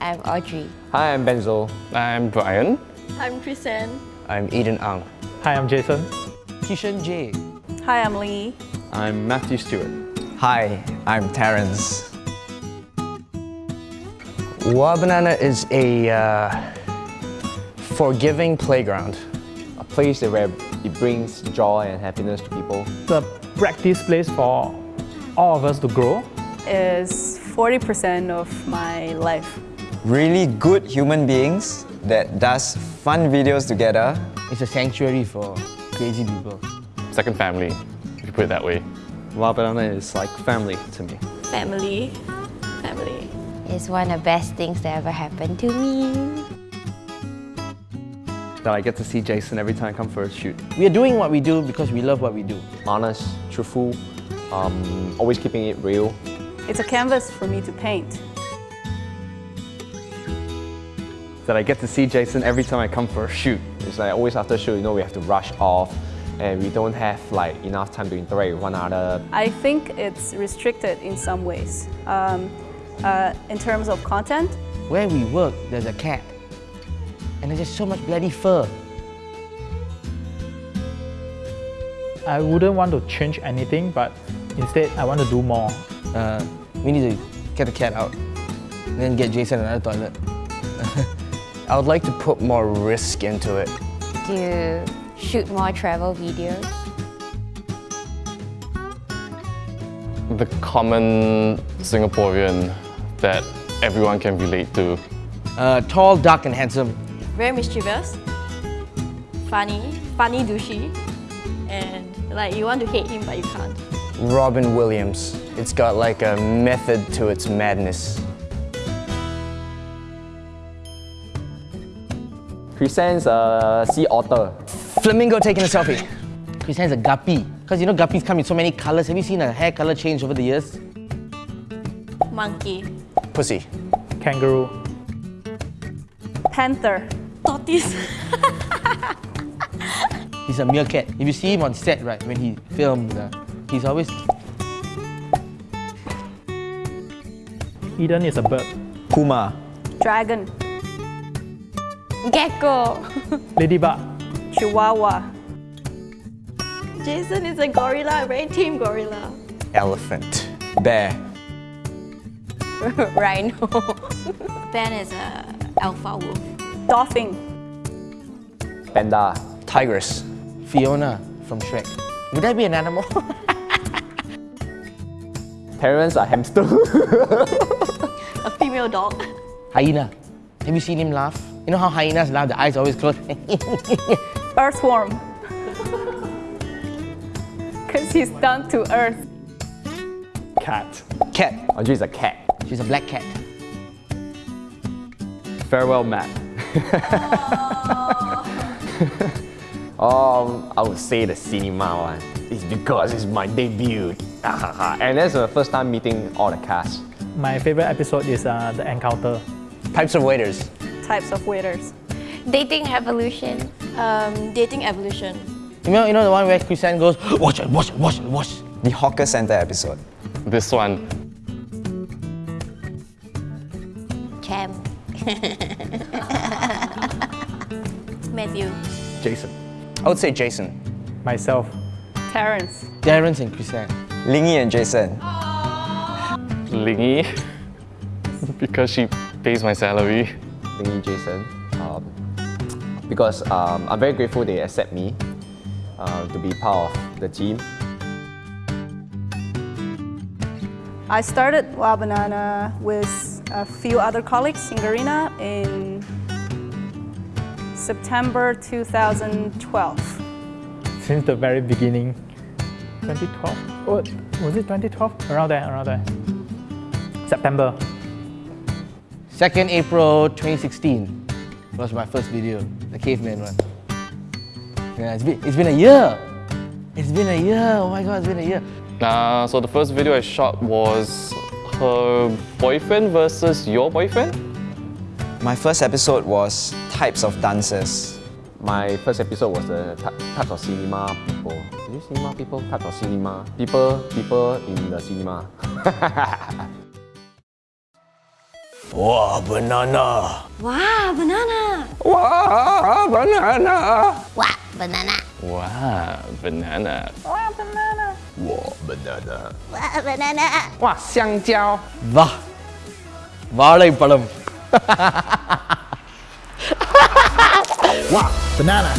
I'm Audrey. Hi, I'm Benzo. I'm Brian. I'm Chrisanne. I'm Eden Ang. Hi, I'm Jason. Kishan J. Hi, I'm Lee. I'm Matthew Stewart. Hi, I'm Terrence. Wah!Banana is a uh, forgiving playground. A place where it brings joy and happiness to people. It's a practice place for all of us to grow. Is 40% of my life. Really good human beings that does fun videos together. It's a sanctuary for crazy people. Second family, if you put it that way. Wah!Banana is like family to me. Family. Family. It's one of the best things that ever happened to me. That I get to see Jason every time I come for a shoot. We are doing what we do because we love what we do. Honest, truthful, um, always keeping it real. It's a canvas for me to paint. That I get to see Jason every time I come for a shoot. It's like always after shoot, you know, we have to rush off and we don't have like enough time to interact with one another. I think it's restricted in some ways. Um, uh, in terms of content, Where we work, there's a cat. And there's just so much bloody fur. I wouldn't want to change anything, but instead I want to do more. Uh, we need to get the cat out. And then get Jason another toilet. I would like to put more risk into it. To shoot more travel videos. The common Singaporean that everyone can relate to. Uh, tall, dark, and handsome. very mischievous, funny, funny douchey, and like you want to hate him but you can't. Robin Williams. It's got like a method to its madness. Chrisanne's a sea otter. Flamingo taking a selfie. Chris has a guppy. Because you know guppies come in so many colors. Have you seen a hair color change over the years? Monkey, Pussy. Kangaroo. panther, tortoise. He's a meerkat. If you see him on set, right, when he films, uh, he's always Eden is a bird. Puma. Dragon, Gecko. Ladybug. Chihuahua. Jason is a gorilla, very team gorilla. Elephant. Bear. Rhino. Ben is a alpha wolf. Dolphin, Panda. Tigress. Fiona from Shrek. Would that be an animal? Parents are hamster. a female dog. Hyena. Have you seen him laugh? You know how hyenas laugh, the eyes always closed? Earthworm. Because he's down to earth. cat. cat. Audrey is a cat. She's a black cat. Farewell, Matt. um, I would say the cinema one. It's because it's my debut. and that's the first time meeting all the cast. My favorite episode is uh, The Encounter. Types of waiters. Types of waiters. Dating evolution. Um, dating evolution. You know, you know the one where Christian goes, watch it, watch it, watch it, watch. The hawker center episode. This one, Cam. Matthew. Jason. I would say Jason. Myself. Terrence. Terrence and Christian. Lingy and Jason. Lingy, because she pays my salary. Lingy Jason. Um, because um, I'm very grateful they accept me uh, to be part of the team. I started Wah!Banana with a few other colleagues in Garena in September 2012. Since the very beginning. 2012? Oh, was it 2012? Around there, around there. September. 2nd April 2016 was my first video, the caveman one. Yeah, it's been, it's been a year. It's been a year. Oh my god, it's been a year. Uh, so the first video I shot was her boyfriend versus your boyfriend? My first episode was types of dances. My first episode was the ty- types of cinema people. Is it cinema people? Types of cinema. People, people in the cinema. Wow, banana. Wow, banana. Wow, banana. Wow, banana. Wow, banana. Wow, banana. Wow, banana. Wow, banana. Wow, 香蕉. Va. வாழைப்பழம். wow, banana.